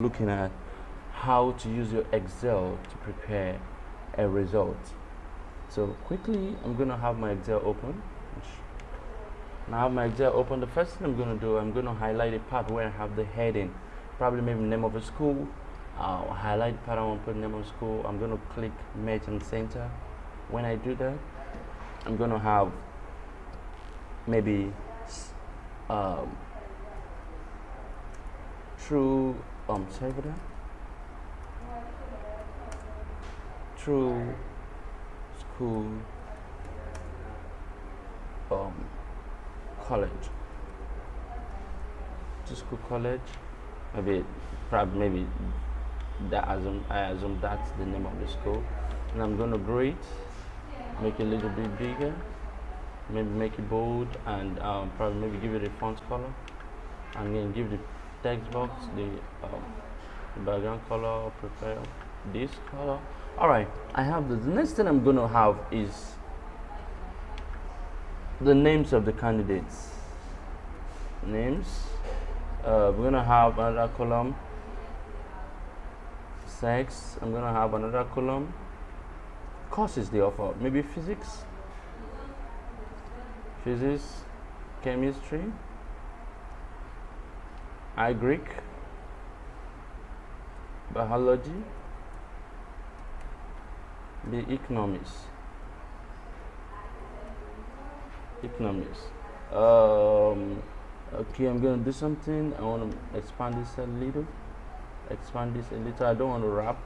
looking at how to use your Excel to prepare a result. So quickly, I'm going to have my Excel open. Now I have my Excel open. The first thing I'm going to do, I'm going to highlight a part where I have the heading, probably maybe name of a school. I'll highlight part I want to put name of school. I'm going to click Merge and Center. When I do that, I'm going to have maybe um, true that true school um college. To school college. Maybe probably maybe that assume I assume that's the name of the school. And I'm gonna grade make it a little bit bigger maybe make it bold and um, probably maybe give it a font color. And then give the text box the, um, background color prepare this color. All right i have the next thing i'm to have is the names of the candidates. Names uh, we're to have another column. Sex i'm to have another column. Courses they offer maybe physics? Physics chemistry I Greek, biology, the economics, economics. Um, okay, I'm gonna do something. I want to expand this a little. Expand this a little. I don't want to wrap.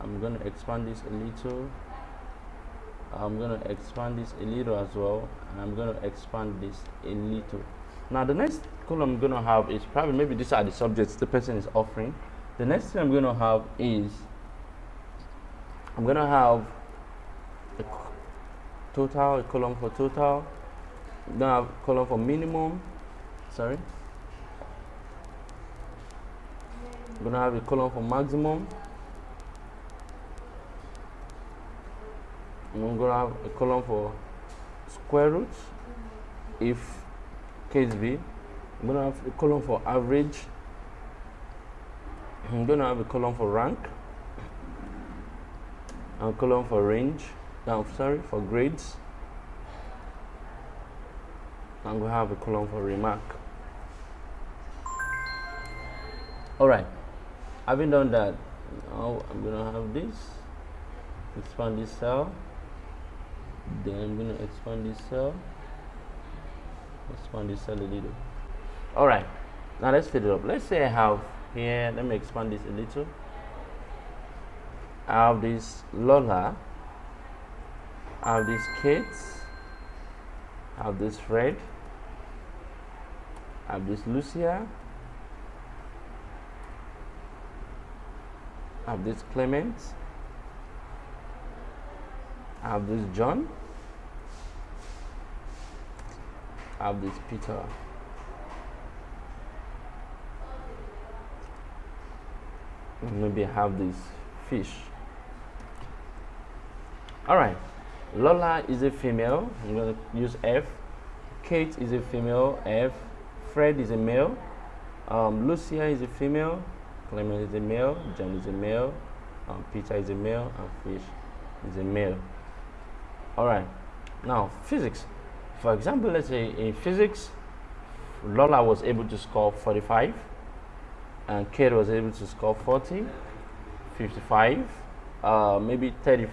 I'm gonna expand this a little. I'm gonna expand this a little as well. And I'm gonna expand this a little. Now the next column I'm going to have is probably maybe these are the subjects the person is offering. The next thing I'm going to have is I'm going to have a total, a column for total. I'm going to have a column for minimum. Sorry. I'm going to have a column for maximum. I'm going to have a column for square root if case B. I'm going to have a column for average. I'm going to have a column for rank. And a column for range. Now, sorry, for grades. I'm going to have a column for remark. Alright, having done that, now I'm going to have this. Expand this cell. Then I'm going to expand this cell expand this a little. All right now let's fill it up. Let's say i have here let me expand this a little. I have this lola i have this kate i have this fred i have this lucia I have this clement i have this john have this Peter. Maybe have this fish. Alright, Lola is a female. I'm going to use F. Kate is a female, F. Fred is a male. Um, Lucia is a female. Clement is a male. John is a male. Um, Peter is a male. And Fish is a male. Alright, now physics. For example, let's say in physics, Lola was able to score 45 and Kate was able to score 40, 55, uh, maybe 30,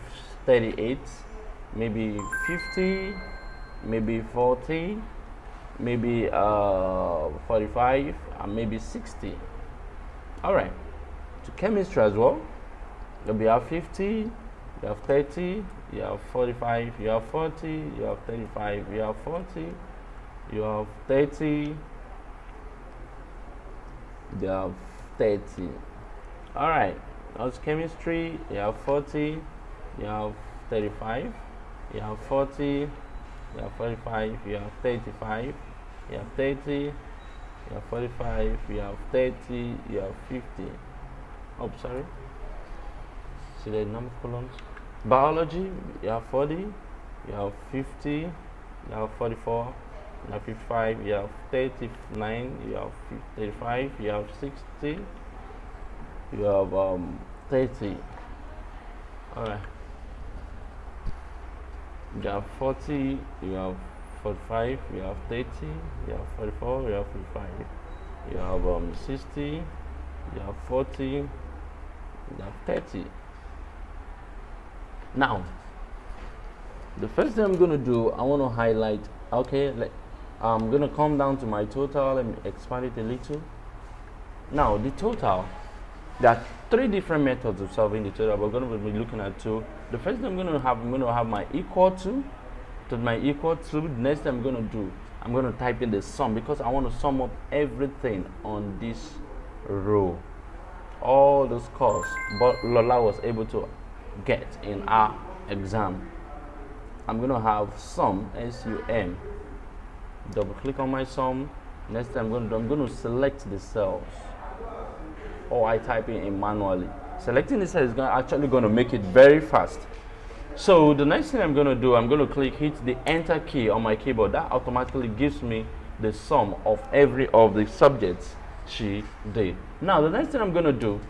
38, maybe 50, maybe 40, maybe uh, 45, and maybe 60. All right. To chemistry as well, we have 50, you have 30, you have 45, you have 40, you have 35, you have 40, you have 30, you have 30. All right, that's chemistry, you have 40, you have 35, you have 40, you have 45, you have 35, you have 30, you have 45, you have 30, you have 50. Oh, sorry. See the number columns? Biology you have 40 you have 50 you have 44 you have 55 you have 39 you have 35 you have 60 you have um, 30 all right you have 40 you have 45 you have 30 you have 44 you have 45 you have um, 60 you have 40 you have 30 now the first thing I'm going to do I want to highlight okay let, I'm going to come down to my total and expand it a little. Now the total there are three different methods of solving the total we're going to be looking at two. The first thing I'm going to have I'm going to have my equal to to my equal to next thing I'm going to do I'm going to type in the sum because I want to sum up everything on this row. All those costs but Lola was able to get in our exam I'm to have sum S-U-M double click on my sum. Next thing I'm going to I'm going to select the cells. Or I type in, in manually. Selecting the cell is gonna, actually going to make it very fast. So the next thing I'm going to do I'm going to click hit the enter key on my keyboard. That automatically gives me the sum of every of the subjects she did. Now the next thing I'm going to do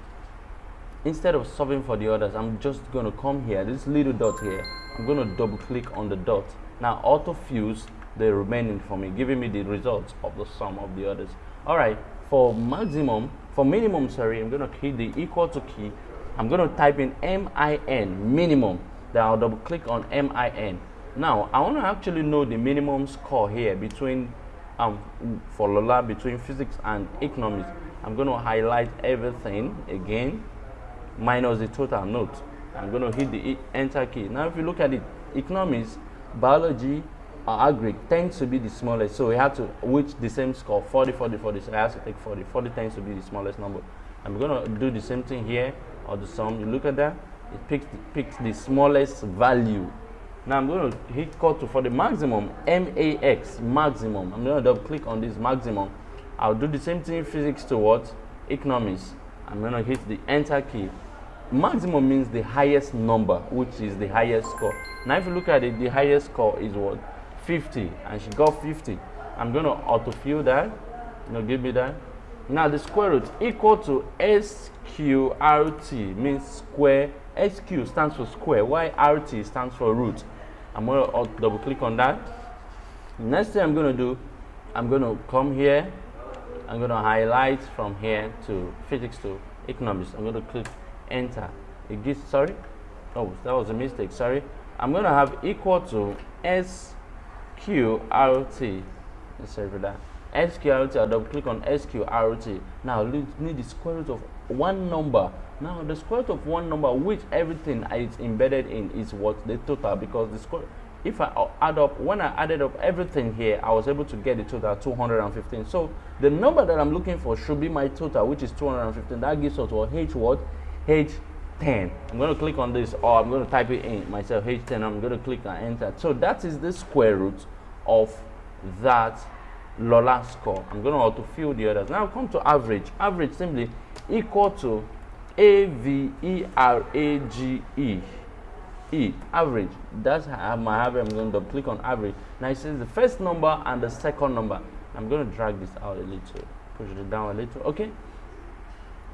instead of solving for the others I'm just going to come here this little dot here I'm going to double click on the dot. Now auto fuse the remaining for me giving me the results of the sum of the others. All right for maximum for minimum sorry I'm going to hit the equal to key. I'm going to type in MIN minimum. Then I'll double click on MIN now I want to actually know the minimum score here between um for Lola between physics and economics. I'm going to highlight everything again minus the total note. I'm going to hit the enter key. Now, if you look at it, economics, biology, or agri tends to be the smallest. So we have to reach the same score 40, 40, 40. So I have to take 40. 40 tends to be the smallest number. I'm going to do the same thing here or the sum. You look at that, it picks the, picks the smallest value. Now I'm going to hit equal to for the maximum, MAX, maximum. I'm going to double click on this maximum. I'll do the same thing physics to what? Economics. I'm going to hit the enter key. Maximum means the highest number, which is the highest score. Now, if you look at it, the highest score is what? 50, and she got 50. I'm going to autofill that. You know, give me that. Now, the square root equal to SQRT means square. SQ stands for square, while RT stands for root. I'm going to double click on that. Next thing I'm going to do, I'm going to come here I'm going to highlight from here to physics to economics. I'm going to click enter. It gives, sorry, oh, that was a mistake, sorry. I'm going to have equal to SQRT. Sorry for that. SQRT, I'll double click on SQRT. Now, we need the square root of one number. Now, the square root of one number, which everything is embedded in, is what the total, because the square if I add up, when I added up everything here, I was able to get the total 215. So the number that I'm looking for should be my total, which is 215. That gives us what H what? H10. I'm going to click on this, or I'm going to type it in myself, H10. I'm going to click and enter. So that is the square root of that Lola score. I'm going to auto fill the others. Now come to average. Average simply equal to A V E R A G E. Average. That's how my average. I'm going to click on average. Now it says the first number and the second number. I'm going to drag this out a little, push it down a little. Okay.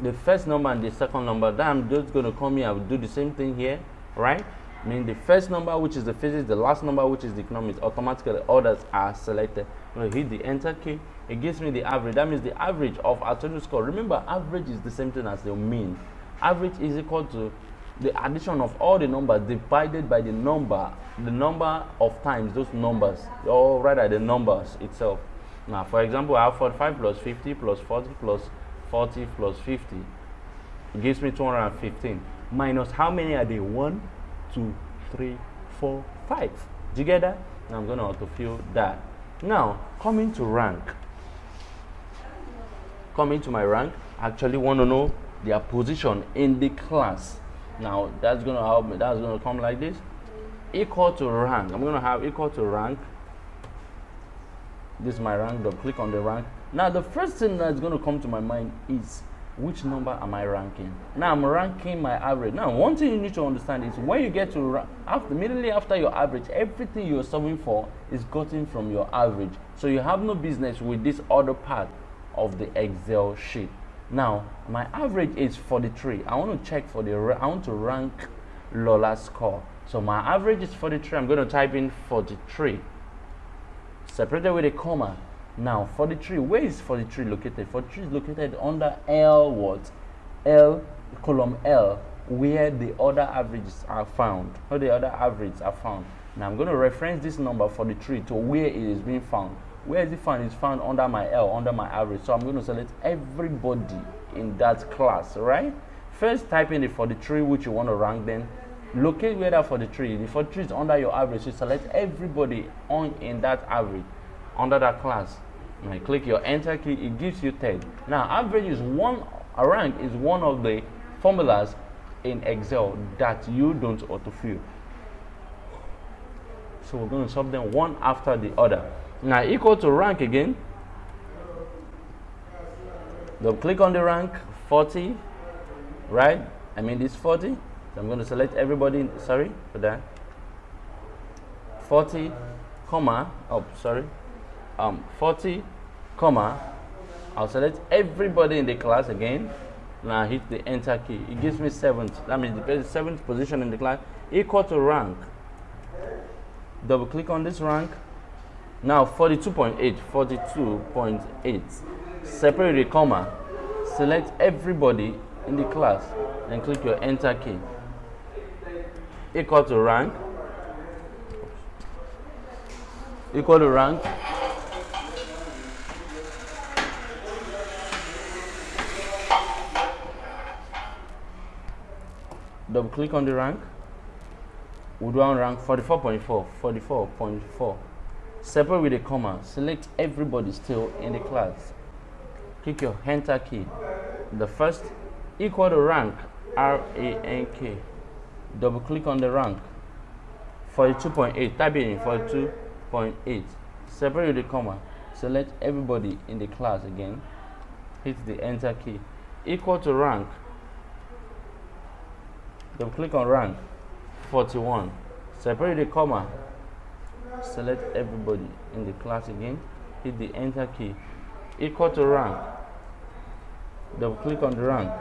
The first number and the second number. Then I'm just going to come here. I will do the same thing here, right? I mean the first number, which is the physics, the last number, which is the economics, automatically orders are selected. I'm hit the enter key. It gives me the average. That means the average of our total score. Remember, average is the same thing as the mean. Average is equal to the addition of all the numbers divided by the number the number of times those numbers or rather the numbers itself. Now for example i have 45 plus 50 plus 40 plus 40 plus 50 it gives me 215 minus how many are they? One two three four five. Now i'm going to autofill that. Now coming to rank. Coming to my rank I actually want to know their position in the class now that's going to help me. That's going to come like this. Equal to rank. I'm going to have equal to rank. This is my rank. Double click on the rank. Now the first thing that's going to come to my mind is which number am I ranking? Now I'm ranking my average. Now one thing you need to understand is when you get to after immediately after your average, everything you're solving for is gotten from your average. So you have no business with this other part of the Excel sheet. Now, my average is 43. I want to check for the, I want to rank Lola's score. So my average is 43. I'm going to type in 43. Separated with a comma. Now, 43, where is 43 located? 43 is located under L what? L, column L, where the other averages are found. Where the other averages are found. Now, I'm going to reference this number 43 to where it is being found. Where is it found? It's found under my L, under my average. So I'm going to select everybody in that class, right? First, type in the 43 which you want to rank, then locate where that 43 the 43 is under your average You select everybody on in that average under that class and I click your enter key it gives you 10 now average is one a rank is one of the formulas in excel that you don't autofill so we're going to solve them one after the other now equal to rank again double click on the rank 40 right i mean this 40 so I'm going to select everybody, sorry for that. 40, comma, oh, sorry. Um, 40, comma, I'll select everybody in the class again. Now hit the enter key. It gives me seventh. That means the seventh position in the class equal to rank. Double click on this rank. Now 42.8, 42.8. Separate the comma. Select everybody in the class and click your enter key equal to rank equal to rank double click on the rank we do on rank 44.4 44.4 separate with a comma select everybody still in the class. Click your enter key. The first equal to rank r a n k. Double click on the rank. 42.8 type in 42.8 separate with the comma select everybody in the class again. Hit the enter key. Equal to rank. Double click on rank. 41 separate the comma select everybody in the class again hit the enter key. Equal to rank. Double click on the rank.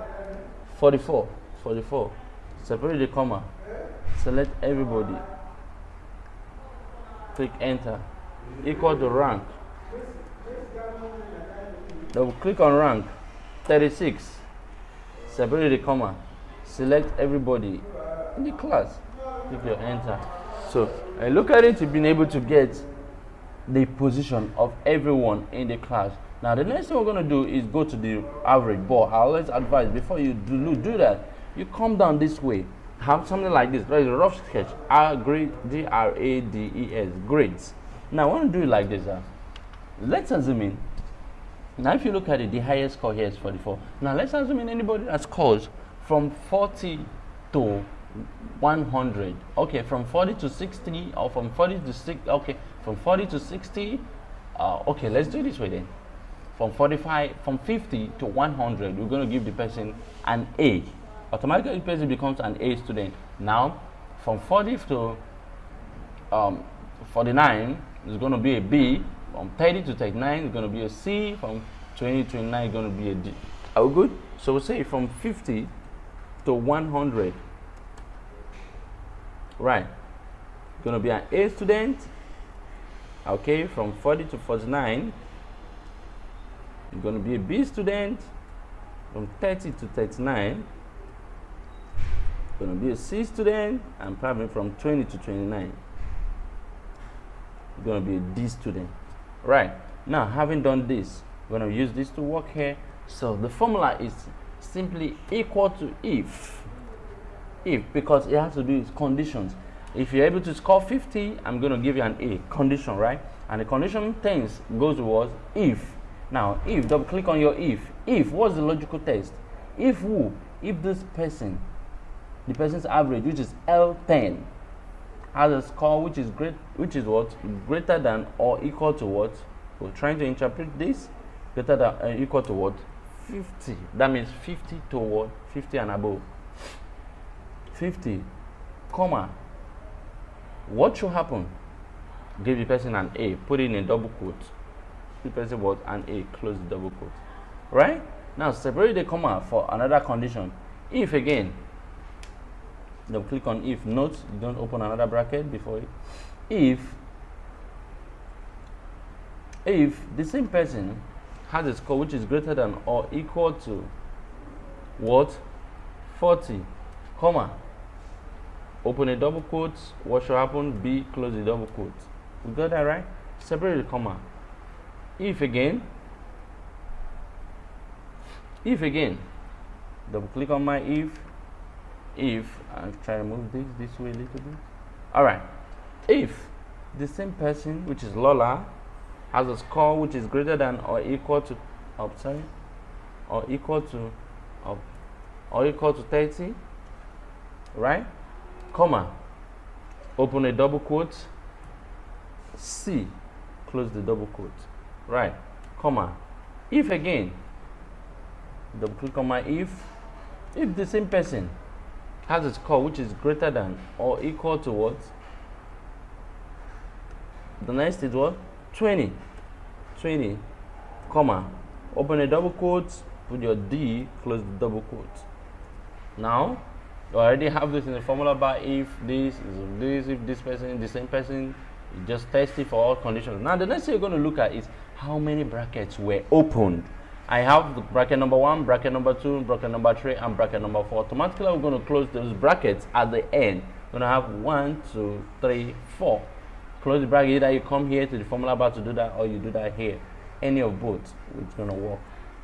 44 44 separate the comma. Select everybody. Click enter. Equal to rank. Double click on rank. 36 separate the comma. Select everybody in the class. Click your enter so I look at it you've been able to get the position of everyone in the class. Now the next thing we're going to do is go to the average but i always advise before you do, do that you come down this way. Have something like this. Like a rough sketch. R grade D R A D E S, grades. Now i want to do it like this uh, let's assume in. Now if you look at it the highest score here is 44 now let's assume in anybody that scores from 40 to 100 okay from 40 to 60 or from 40 to 60 okay from 40 to 60 uh, okay let's do this way then from 45 from 50 to 100 we're going to give the person an a automatically the person becomes an A student. Now, from 40 to um, 49 is going to be a B. From 30 to 39 is going to be a C. From 20 to 29 is going to be a D. Are we good? So we say from 50 to 100. Right. To be an A student. Okay, from 40 to 49, you're to be a B student. From 30 to 39, going to be a C student. And probably from 20 to 29 you're to be a D student. Right. Now having done this we're to use this to work here. So the formula is simply equal to if if because it has to do with conditions. If you're able to score 50 I'm going to give you an A condition right? And the condition tense goes towards if. Now if double click on your if. If what's the logical test? If who? If this person the person's average, which is L10, has a score which is great, which is what? Greater than or equal to what? We're trying to interpret this. Greater than uh, equal to what? 50. That means 50 to what 50 and above. 50, comma. What should happen? Give the person an A, put in a double quote. The person was an A, close the double quote. Right? Now separate the comma for another condition. If again, double click on if, note you don't open another bracket before it. If if the same person has a score which is greater than or equal to what 40 comma open a double quote. What should happen? B close the double quote. We got that right? Separate the comma. If again if again double click on my if if i'm trying to move this this way a little bit. All right. If the same person which is lola has a score which is greater than or equal to oh, sorry or equal to oh, or equal to 30 right comma open a double quote. C. Close the double quote. Right. Comma if again double click my if. If the same person has a score which is greater than or equal to what? The next is what 20 20 comma open a double quote. Put your d. Close the double quote. Now you already have this in the formula bar if this is this if this person the same person you just test it for all conditions now the next thing you're going to look at is how many brackets were opened I have the bracket number one, bracket number two, bracket number three, and bracket number four. Automatically, we're going to close those brackets at the end. We're going to have one, two, three, four. Close the bracket. Either you come here to the formula bar to do that, or you do that here. Any of both, it's going to work.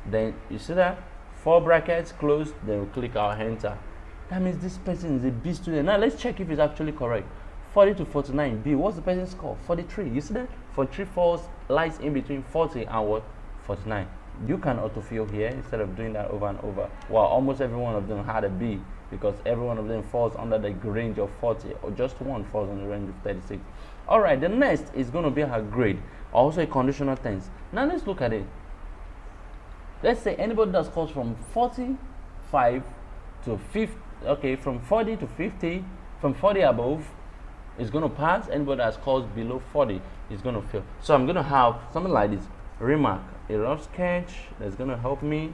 Then you see that four brackets closed. Then we click our enter. That means this person is a B student. Now let's check if it's actually correct. 40 to 49 B. What's the person's score? 43. You see that? 43 falls lies in between 40 and what? 49 you can autofill here instead of doing that over and over well almost every one of them had a b because every one of them falls under the range of 40 or just one falls in the range of 36 all right the next is going to be her grade also a conditional tense now let's look at it let's say anybody that scores from 45 to 50 okay from 40 to 50 from 40 above is going to pass anybody that scores below 40 is going to fail. So i'm going to have something like this. Remark a rough sketch that's gonna help me.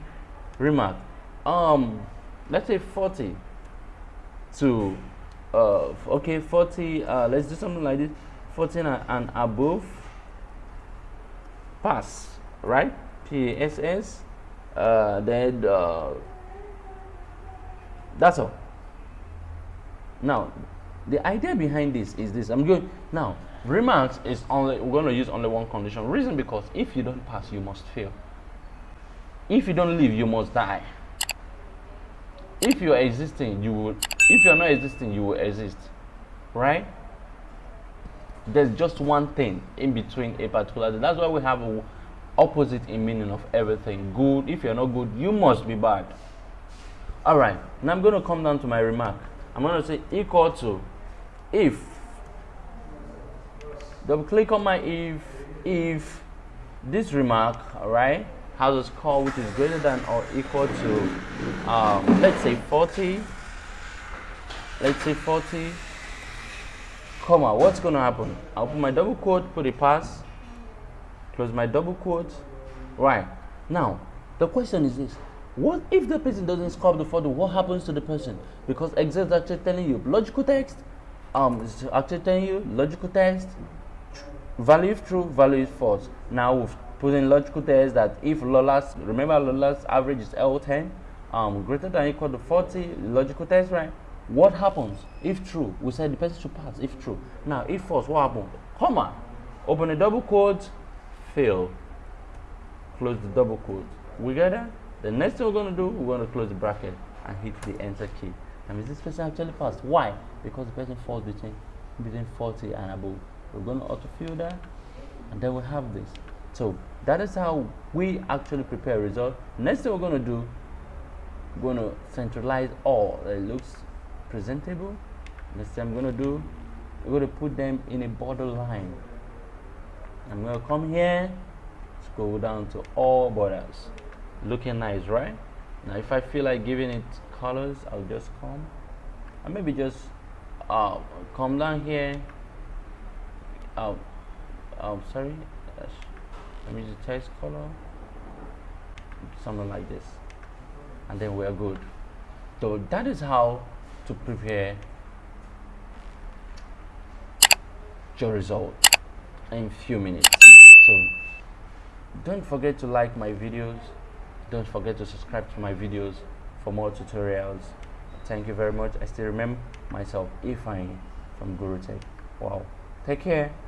Remark um let's say 40 to uh okay 40 uh let's do something like this. 14 and above pass right? Pass uh then uh that's all. Now the idea behind this is this. I'm going now remarks is only we're going to use only one condition. Reason because if you don't pass you must fail. If you don't live you must die. If you are existing you will if you're not existing you will exist right? There's just one thing in between a particular thing. that's why we have a opposite in meaning of everything. Good if you're not good you must be bad all right now i'm going to come down to my remark. I'm going to say equal to if double click on my if if this remark all right has a score which is greater than or equal to uh, let's say 40 let's say 40 comma what's going to happen? I'll put my double quote put a pass close my double quote right. Now the question is this what if the person doesn't score the photo what happens to the person because exam is actually telling you logical text um it's actually telling you logical text value if true, value is false. Now we've put in logical test that if Lola's, remember Lola's average is L10, um, greater than equal to 40, logical test, right? What happens if true? We said the person should pass if true. Now, if false, what happens? Comma, open a double quote, fail, close the double quote. We get that? The next thing we're going to do, we're going to close the bracket and hit the enter key. And is this person actually passed? Why? Because the person falls between between 40 and above we're going to autofill that and then we have this so that is how we actually prepare result next thing we're going to do we're going to centralize all it looks presentable next thing I'm going to do we're going to put them in a border line I'm going to come here scroll down to all borders looking nice right? Now if I feel like giving it colors I'll just come. And maybe just uh, come down here. Oh oh sorry. Let me use text color. Something like this. And then we are good. So that is how to prepare your result in few minutes. So don't forget to like my videos don't forget to subscribe to my videos for more tutorials. Thank you very much. I still remember myself ifeanyi from guru tech wow. Take care